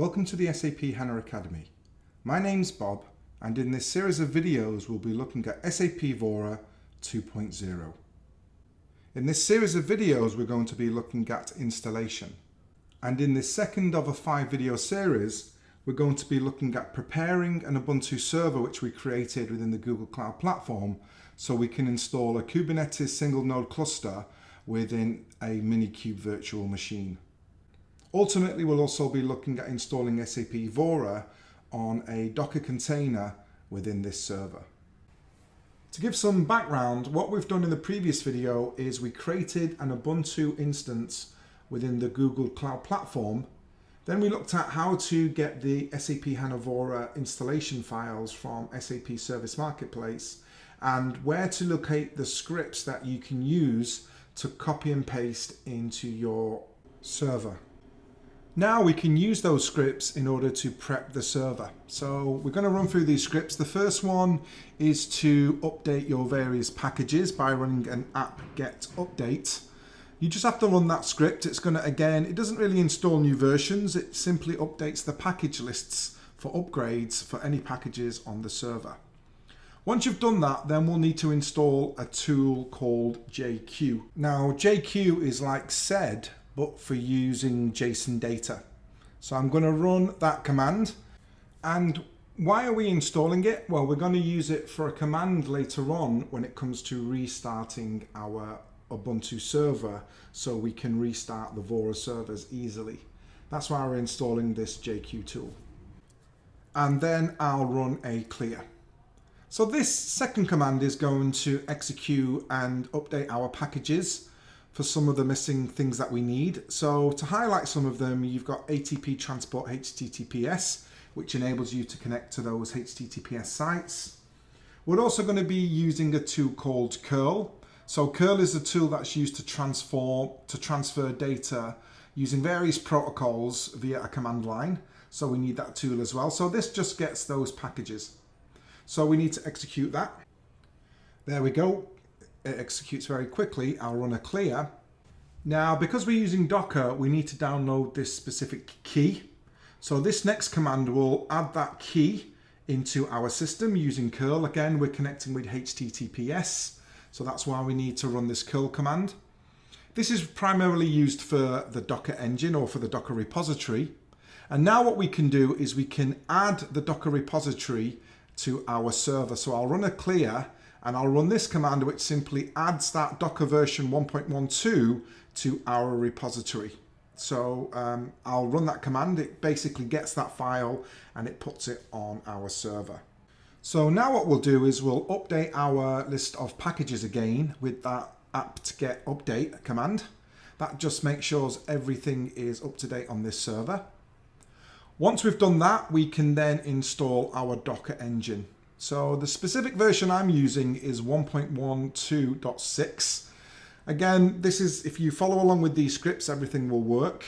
Welcome to the SAP HANA Academy. My name's Bob and in this series of videos we'll be looking at SAP Vora 2.0. In this series of videos we're going to be looking at installation and in this second of a five video series we're going to be looking at preparing an Ubuntu server which we created within the Google Cloud Platform so we can install a Kubernetes single node cluster within a Minikube virtual machine. Ultimately, we'll also be looking at installing SAP Vora on a Docker container within this server. To give some background, what we've done in the previous video is we created an Ubuntu instance within the Google Cloud Platform. Then we looked at how to get the SAP HANA Vora installation files from SAP Service Marketplace and where to locate the scripts that you can use to copy and paste into your server. Now we can use those scripts in order to prep the server. So we're going to run through these scripts. The first one is to update your various packages by running an apt-get update. You just have to run that script. It's going to, again, it doesn't really install new versions. It simply updates the package lists for upgrades for any packages on the server. Once you've done that, then we'll need to install a tool called JQ. Now, JQ is like sed, but for using JSON data. So I'm going to run that command. And why are we installing it? Well, we're going to use it for a command later on when it comes to restarting our Ubuntu server so we can restart the Vora servers easily. That's why we're installing this JQ tool. And then I'll run a clear. So this second command is going to execute and update our packages for some of the missing things that we need. So to highlight some of them, you've got APT Transport HTTPS, which enables you to connect to those HTTPS sites. We're also going to be using a tool called curl. So curl is a tool that's used to transform to transfer data using various protocols via a command line. So we need that tool as well. So this just gets those packages. So we need to execute that. There we go it executes very quickly. I'll run a clear. Now, because we're using Docker, we need to download this specific key. So this next command will add that key into our system using curl. Again, we're connecting with HTTPS. So that's why we need to run this curl command. This is primarily used for the Docker engine or for the Docker repository. And now what we can do is we can add the Docker repository to our server. So I'll run a clear and I'll run this command which simply adds that Docker version 1.12 to our repository. So um, I'll run that command, it basically gets that file and it puts it on our server. So now what we'll do is we'll update our list of packages again with that apt-get update command. That just makes sure everything is up to date on this server. Once we've done that, we can then install our Docker engine. So the specific version I'm using is 1.12.6. Again, this is, if you follow along with these scripts, everything will work.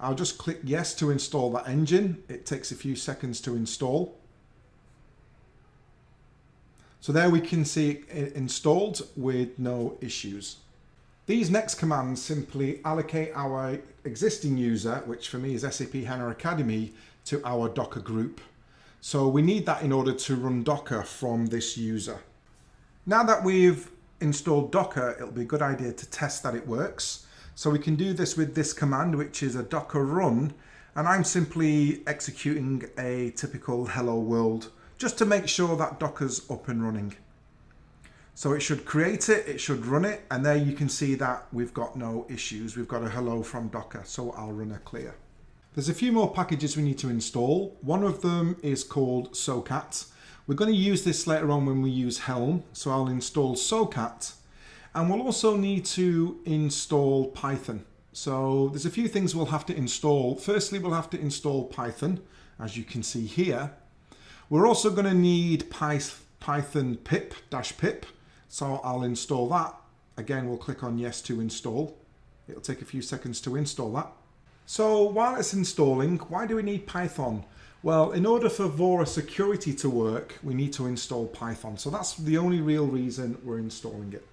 I'll just click yes to install that engine. It takes a few seconds to install. So there we can see it installed with no issues. These next commands simply allocate our existing user, which for me is SAP HANA Academy, to our Docker group. So we need that in order to run Docker from this user. Now that we've installed Docker, it'll be a good idea to test that it works. So we can do this with this command, which is a docker run. And I'm simply executing a typical hello world just to make sure that Docker's up and running. So it should create it, it should run it, and there you can see that we've got no issues. We've got a hello from Docker, so I'll run a clear. There's a few more packages we need to install. One of them is called SOCAT. We're going to use this later on when we use Helm. So I'll install SOCAT and we'll also need to install Python. So there's a few things we'll have to install. Firstly, we'll have to install Python, as you can see here. We're also going to need Python pip dash pip. So I'll install that. Again, we'll click on yes to install. It'll take a few seconds to install that. So while it's installing, why do we need Python? Well, in order for Vora security to work, we need to install Python. So that's the only real reason we're installing it.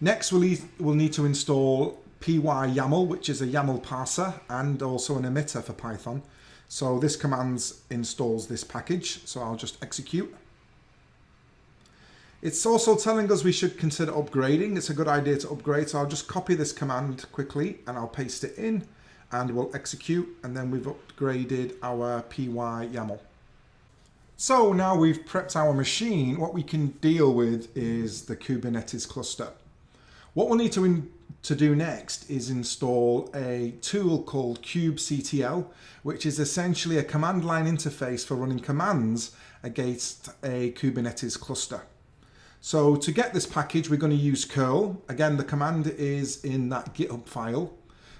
Next, we'll need, to install pyyaml, which is a YAML parser and also an emitter for Python. So this command installs this package. So I'll just execute. It's also telling us we should consider upgrading. It's a good idea to upgrade. So I'll just copy this command quickly and I'll paste it in and we'll execute and then we've upgraded our pyyaml. So now we've prepped our machine, what we can deal with is the Kubernetes cluster. What we'll need to, to do next is install a tool called kubectl, which is essentially a command line interface for running commands against a Kubernetes cluster. So to get this package, we're going to use curl. Again, the command is in that GitHub file.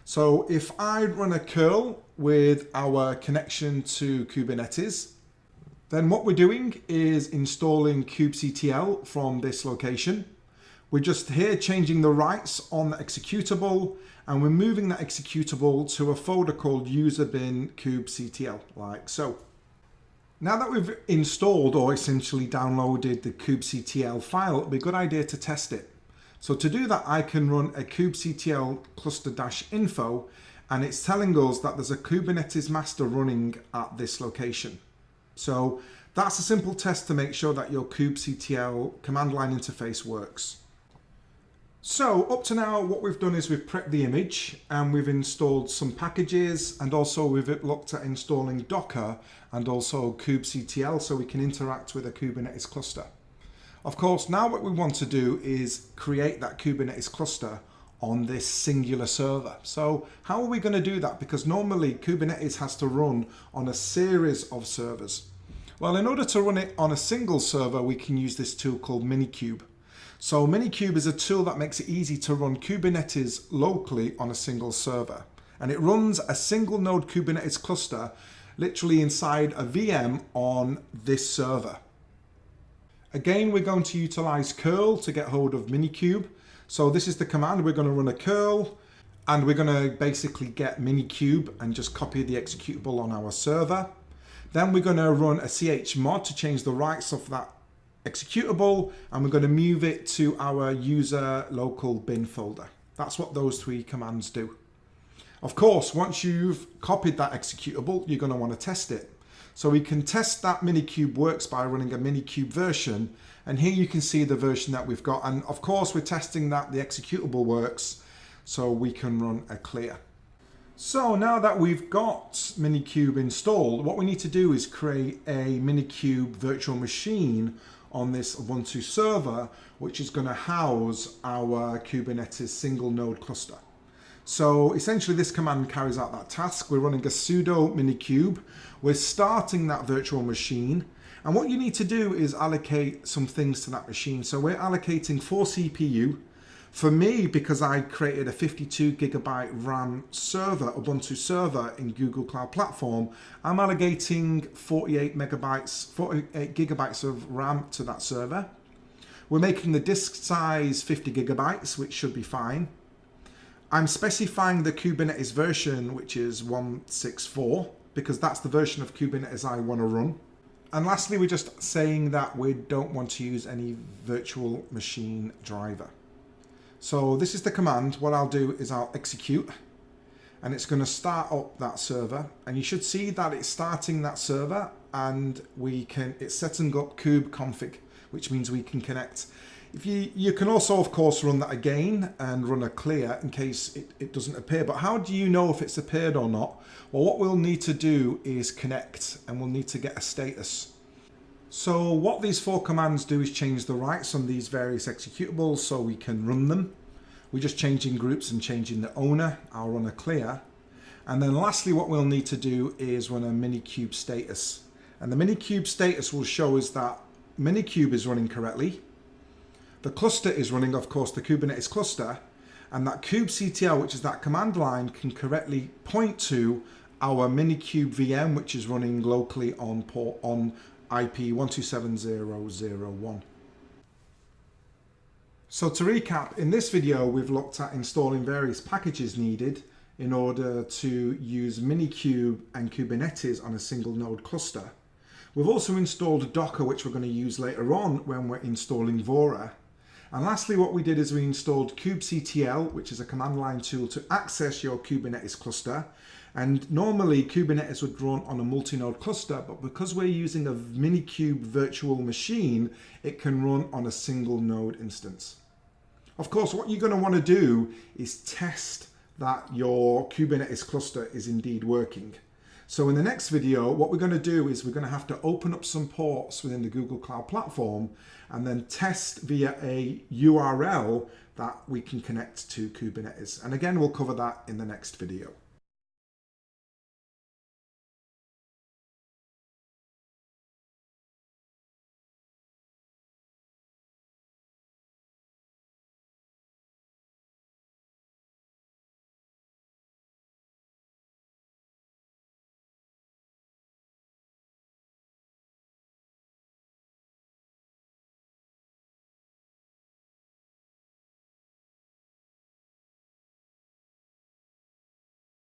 So if I run a curl with our connection to Kubernetes, then what we're doing is installing kubectl from this location. We're just here changing the rights on the executable and we're moving that executable to a folder called userbin kubectl, like so. Now that we've installed or essentially downloaded the kubectl file, it'd be a good idea to test it. So to do that, I can run a kubectl cluster-info and it's telling us that there's a Kubernetes master running at this location. So that's a simple test to make sure that your kubectl command line interface works. So up to now what we've done is we've prepped the image and we've installed some packages and also we've looked at installing Docker and also kubectl so we can interact with a Kubernetes cluster. Of course now what we want to do is create that Kubernetes cluster on this singular server. So how are we going to do that? Because normally Kubernetes has to run on a series of servers. Well in order to run it on a single server we can use this tool called Minikube. So Minikube is a tool that makes it easy to run Kubernetes locally on a single server. And it runs a single node Kubernetes cluster literally inside a VM on this server. Again, we're going to utilize curl to get hold of Minikube. So this is the command. We're going to run a curl and we're going to basically get Minikube and just copy the executable on our server. Then we're going to run a chmod to change the rights of that executable and we're going to move it to our user local bin folder. That's what those three commands do. Of course, once you've copied that executable, you're going to want to test it. So we can test that Minikube works by running a Minikube version. And here you can see the version that we've got. And of course, we're testing that the executable works so we can run a clear. So now that we've got Minikube installed, what we need to do is create a Minikube virtual machine on this Ubuntu server, which is going to house our Kubernetes single node cluster. So essentially this command carries out that task. We're running a sudo minikube. We're starting that virtual machine. And what you need to do is allocate some things to that machine. So we're allocating four CPU, for me, because I created a 52 gigabyte RAM server, Ubuntu server in Google Cloud Platform, I'm allocating 48 megabytes, 48 gigabytes of RAM to that server. We're making the disk size 50 gigabytes, which should be fine. I'm specifying the Kubernetes version, which is 164, because that's the version of Kubernetes I want to run. And lastly, we're just saying that we don't want to use any virtual machine driver. So this is the command. What I'll do is I'll execute and it's going to start up that server. And you should see that it's starting that server and we can it's setting up kube config which means we can connect. If you you can also of course run that again and run a clear in case it, it doesn't appear. But how do you know if it's appeared or not? Well what we'll need to do is connect and we'll need to get a status so what these four commands do is change the rights on these various executables so we can run them. We're just changing groups and changing the owner. I'll run a clear. And then lastly, what we'll need to do is run a minikube status. And the minikube status will show us that minikube is running correctly. The cluster is running, of course, the Kubernetes cluster. And that kubectl, which is that command line, can correctly point to our minikube VM, which is running locally on port on IP 127001. So to recap, in this video we've looked at installing various packages needed in order to use Minikube and Kubernetes on a single node cluster. We've also installed Docker which we're going to use later on when we're installing Vora. And lastly, what we did is we installed kubectl, which is a command line tool to access your Kubernetes cluster. And normally Kubernetes would run on a multi-node cluster, but because we're using a Minikube virtual machine, it can run on a single node instance. Of course, what you're going to want to do is test that your Kubernetes cluster is indeed working. So in the next video, what we're going to do is we're going to have to open up some ports within the Google Cloud Platform and then test via a URL that we can connect to Kubernetes. And again, we'll cover that in the next video.